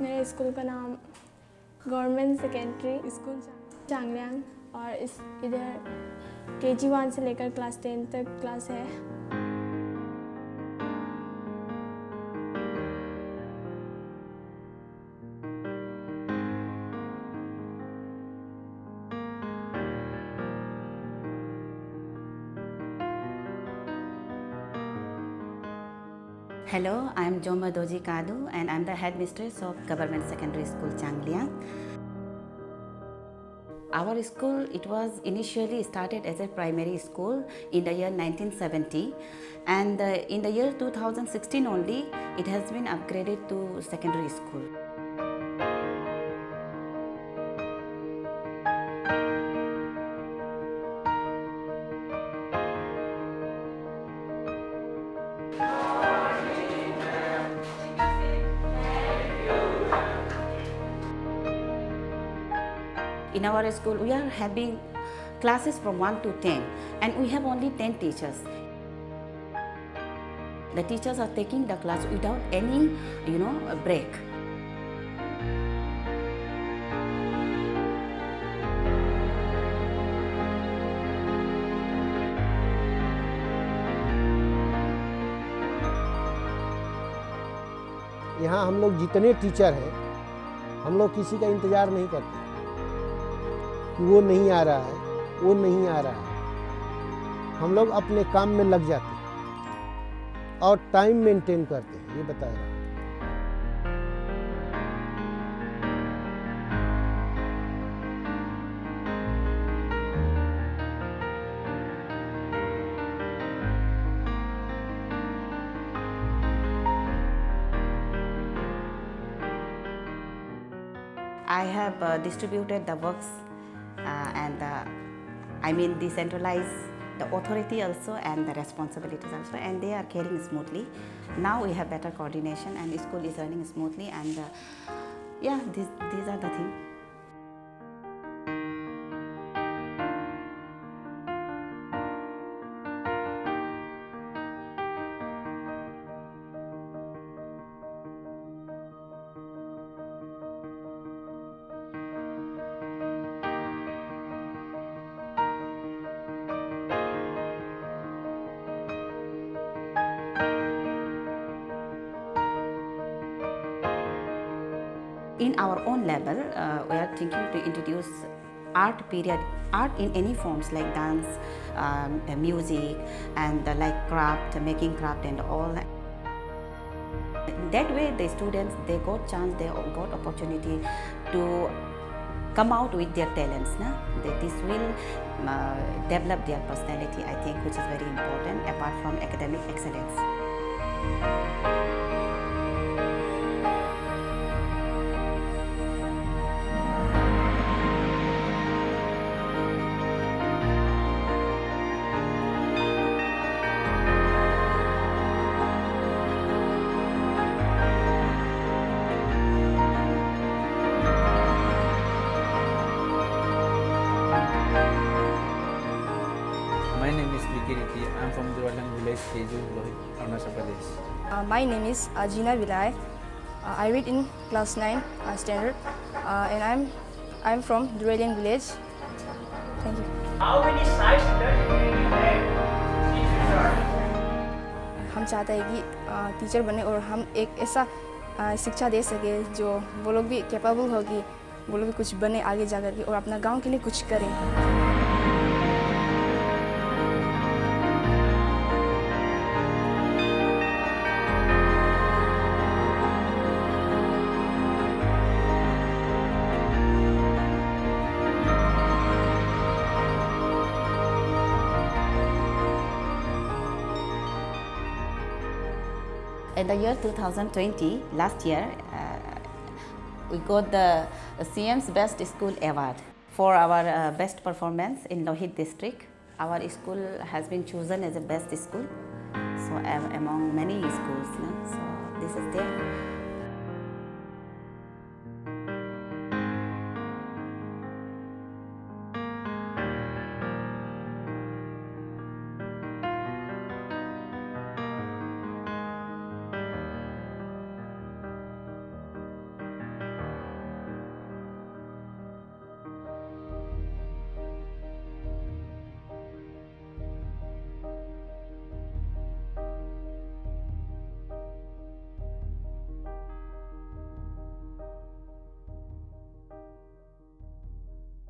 मेरे स्कूल का नाम गवर्नमेंट सेकेंडरी स्कूल चांगलियांग और इस इधर के जी वन से लेकर क्लास टेन तक क्लास है। Hello, I am Joma Doji Kadu and I am the headmistress of Government Secondary School Changliang. Our school, it was initially started as a primary school in the year 1970 and uh, in the year 2016 only, it has been upgraded to secondary school. In our school, we are having classes from 1 to 10 and we have only 10 teachers. The teachers are taking the class without any, you know, break. यहाँ हम लोग जितने teacher हैं हम लोग किसी का इंतज़ार नहीं करते कि वो नहीं आ रहा है वो नहीं आ रहा है। हम लोग अपने काम में लग जाते हैं और टाइम मेंटेन करते हैं ये बता रहा हूँ। I have uh, distributed the works and uh, I mean decentralize the authority also and the responsibilities also and they are carrying smoothly. Now we have better coordination and the school is running smoothly and uh, yeah, these, these are the things. In our own level, uh, we are thinking to introduce art period, art in any forms like dance, um, music, and uh, like craft, making craft and all. That way, the students they got chance, they got opportunity to come out with their talents. Na? This will uh, develop their personality, I think, which is very important apart from academic excellence. From Duralang village, Keju, Lohit, Arunachal Pradesh. Uh, my name is Ajina Vilay. Uh, I read in class 9 uh, standard uh, and I'm I'm from Duralian village. Thank you. How many sides? हम चाहते हैं कि teacher बने और हम एक ऐसा शिक्षा दे सके जो वो लोग भी कैपेबल हो कि वो लोग भी कुछ बने आगे जा करके और अपना गाँव के लिए कुछ करें In the year 2020, last year, uh, we got the CM's Best School Award for our uh, best performance in Lohit district. Our school has been chosen as the best school, so am- among many schools. no? So this is there.